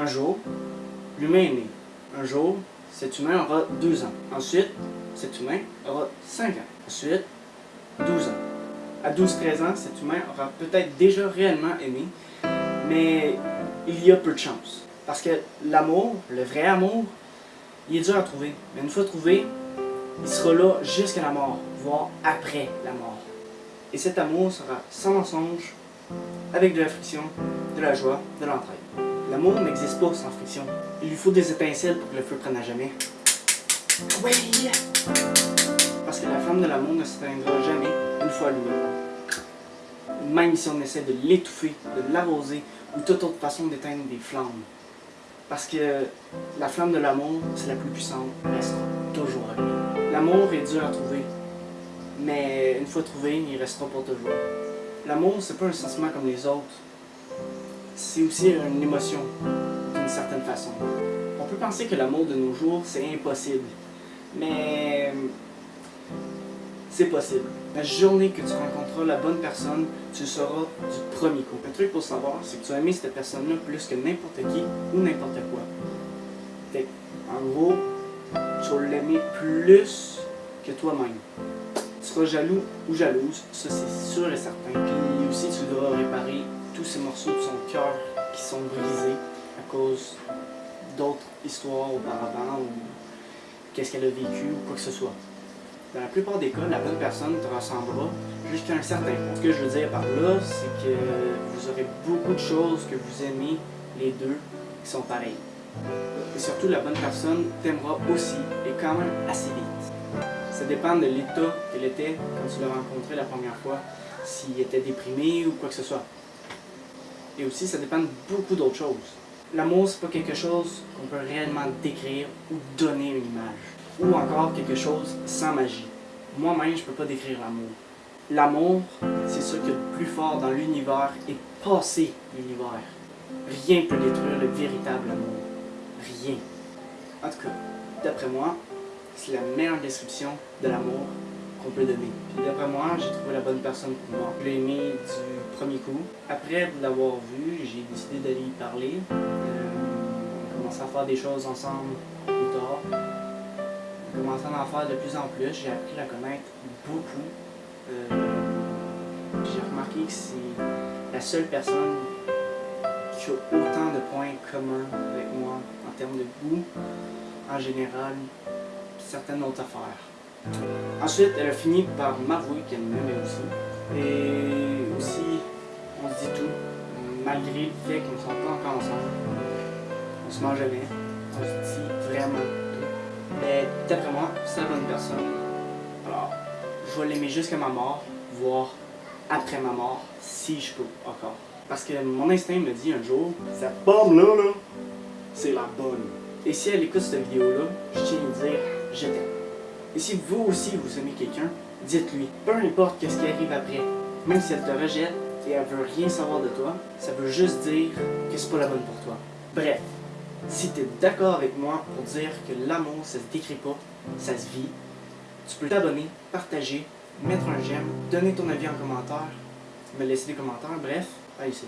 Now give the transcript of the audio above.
Un jour, l'humain est né. Un jour, cet humain aura 12 ans. Ensuite, cet humain aura 5 ans. Ensuite, 12 ans. À 12-13 ans, cet humain aura peut-être déjà réellement aimé, mais il y a peu de chance. Parce que l'amour, le vrai amour, il est dur à trouver. Mais une fois trouvé, il sera là jusqu'à la mort, voire après la mort. Et cet amour sera sans mensonge, avec de la friction, de la joie, de l'entraide. L'amour n'existe pas sans friction. Il lui faut des étincelles pour que le feu prenne à jamais. Oui! Parce que la flamme de l'amour ne s'éteindra jamais une fois allumée. Même si on essaie de l'étouffer, de l'arroser ou toute autre façon d'éteindre des flammes. Parce que la flamme de l'amour, c'est la plus puissante, reste toujours allumée. L'amour est dur à trouver, mais une fois trouvé, il restera pour toujours. L'amour, c'est pas un sentiment comme les autres. C'est aussi une émotion, d'une certaine façon. On peut penser que l'amour de nos jours, c'est impossible. Mais c'est possible. La journée que tu rencontreras la bonne personne, tu seras du premier coup. Un truc pour savoir, c'est que tu as aimé cette personne-là plus que n'importe qui ou n'importe quoi. En gros, tu vas l'aimer plus que toi-même. Tu seras jaloux ou jalouse, ça c'est sûr et certain. Puis aussi, tu qui sont brisés à cause d'autres histoires auparavant ou qu'est-ce qu'elle a vécu ou quoi que ce soit. Dans la plupart des cas, la bonne personne te ressemblera jusqu'à un certain point. Ce que je veux dire par là, c'est que vous aurez beaucoup de choses que vous aimez les deux qui sont pareilles. Et surtout, la bonne personne t'aimera aussi et quand même assez vite. Ça dépend de l'état qu'elle était quand tu l'as rencontré la première fois, s'il était déprimé ou quoi que ce soit. Et aussi, ça dépend de beaucoup d'autres choses. L'amour, c'est pas quelque chose qu'on peut réellement décrire ou donner une image ou encore quelque chose sans magie. Moi-même, je peux pas décrire l'amour. L'amour, c'est ce qu'il y a de plus fort dans l'univers et passer l'univers. Rien peut détruire le véritable amour. Rien. En tout cas, d'après moi, c'est la meilleure description de l'amour qu'on peut donner. Puis d'après moi, j'ai trouvé la bonne personne pour moi. Je l'ai du premier coup. Après l'avoir vu, j'ai décidé d'aller y parler. Euh, on a commencé à faire des choses ensemble plus tard commencé à en faire de plus en plus, j'ai appris à la connaître beaucoup. Euh, j'ai remarqué que c'est la seule personne qui a autant de points communs avec moi en termes de goût, en général, certaines autres affaires. Ensuite, elle a fini par m'avouer qu'elle m'aimait aussi. Et aussi, on se dit tout, malgré le fait qu'on ne soit pas encore ensemble. On se mange jamais, on se dit vraiment mais d'après moi, c'est la bonne personne. Alors, je vais l'aimer jusqu'à ma mort, voire après ma mort, si je peux encore. Parce que mon instinct me dit un jour, cette pomme-là, là, c'est la bonne. Et si elle écoute cette vidéo-là, je tiens à lui dire, je t'aime. Et si vous aussi vous aimez quelqu'un, dites-lui, peu importe ce qui arrive après, même si elle te rejette et elle veut rien savoir de toi, ça veut juste dire que c'est pas la bonne pour toi. Bref, si tu es d'accord avec moi pour dire que l'amour, ça se décrit pas, ça se vit, tu peux t'abonner, partager, mettre un j'aime, donner ton avis en commentaire, me laisser des commentaires, bref, allez, c'est